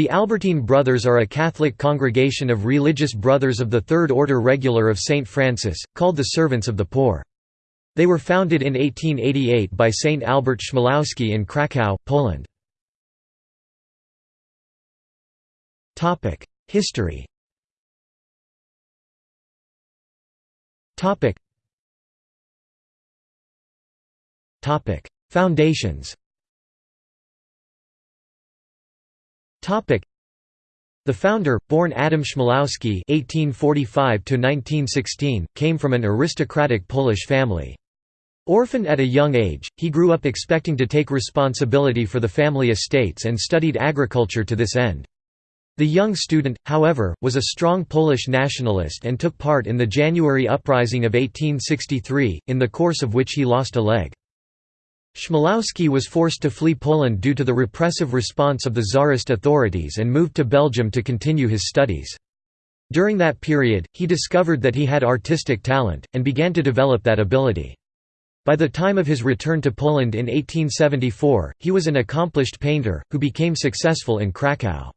The Albertine Brothers are a Catholic congregation of religious brothers of the Third Order Regular of St. Francis, called the Servants of the Poor. They were founded in 1888 by Saint Albert Chmielowski in Kraków, Poland. History Foundations The founder, born Adam Chmielowski (1845–1916), came from an aristocratic Polish family. Orphaned at a young age, he grew up expecting to take responsibility for the family estates and studied agriculture to this end. The young student, however, was a strong Polish nationalist and took part in the January Uprising of 1863, in the course of which he lost a leg. Chmielowski was forced to flee Poland due to the repressive response of the Tsarist authorities and moved to Belgium to continue his studies. During that period, he discovered that he had artistic talent, and began to develop that ability. By the time of his return to Poland in 1874, he was an accomplished painter, who became successful in Kraków.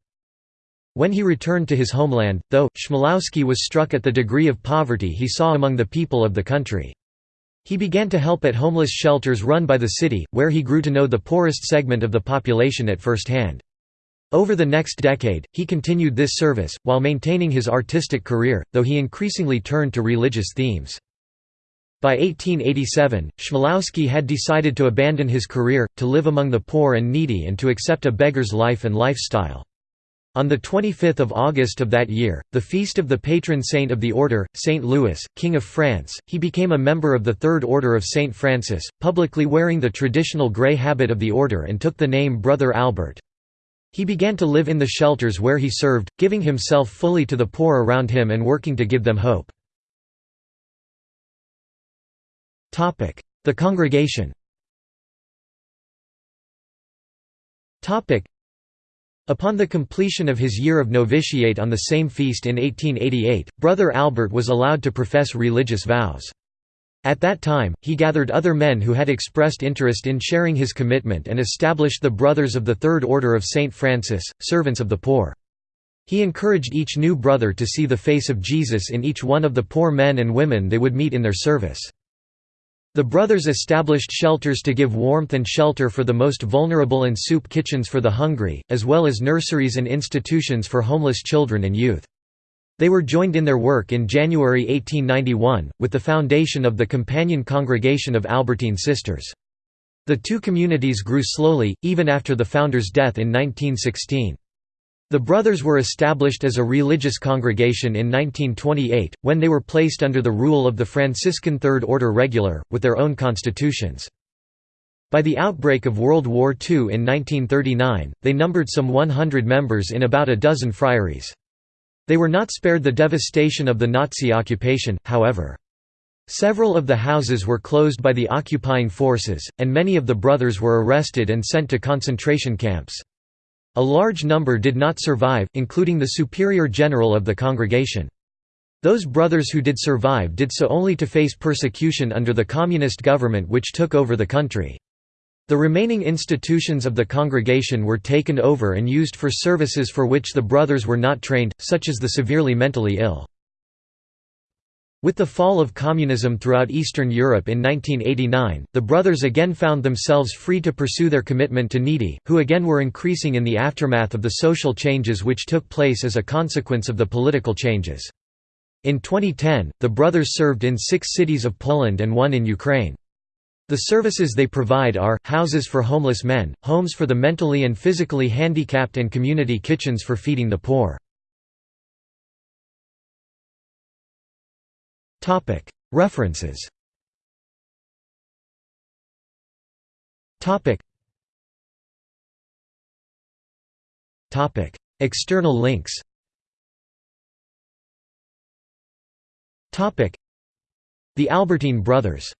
When he returned to his homeland, though, Chmielowski was struck at the degree of poverty he saw among the people of the country. He began to help at homeless shelters run by the city, where he grew to know the poorest segment of the population at first hand. Over the next decade, he continued this service, while maintaining his artistic career, though he increasingly turned to religious themes. By 1887, Chmielowski had decided to abandon his career, to live among the poor and needy and to accept a beggar's life and lifestyle. On 25 August of that year, the feast of the patron saint of the order, Saint Louis, King of France, he became a member of the Third Order of Saint Francis, publicly wearing the traditional grey habit of the order and took the name Brother Albert. He began to live in the shelters where he served, giving himself fully to the poor around him and working to give them hope. The congregation Upon the completion of his year of novitiate on the same feast in 1888, Brother Albert was allowed to profess religious vows. At that time, he gathered other men who had expressed interest in sharing his commitment and established the Brothers of the Third Order of St. Francis, servants of the poor. He encouraged each new brother to see the face of Jesus in each one of the poor men and women they would meet in their service. The brothers established shelters to give warmth and shelter for the most vulnerable and soup kitchens for the hungry, as well as nurseries and institutions for homeless children and youth. They were joined in their work in January 1891, with the foundation of the Companion Congregation of Albertine Sisters. The two communities grew slowly, even after the founder's death in 1916. The brothers were established as a religious congregation in 1928, when they were placed under the rule of the Franciscan Third Order Regular, with their own constitutions. By the outbreak of World War II in 1939, they numbered some 100 members in about a dozen friaries. They were not spared the devastation of the Nazi occupation, however. Several of the houses were closed by the occupying forces, and many of the brothers were arrested and sent to concentration camps. A large number did not survive, including the superior general of the congregation. Those brothers who did survive did so only to face persecution under the communist government which took over the country. The remaining institutions of the congregation were taken over and used for services for which the brothers were not trained, such as the severely mentally ill. With the fall of communism throughout Eastern Europe in 1989, the brothers again found themselves free to pursue their commitment to needy, who again were increasing in the aftermath of the social changes which took place as a consequence of the political changes. In 2010, the brothers served in six cities of Poland and one in Ukraine. The services they provide are, houses for homeless men, homes for the mentally and physically handicapped and community kitchens for feeding the poor. References. External links. Topic. The Albertine Brothers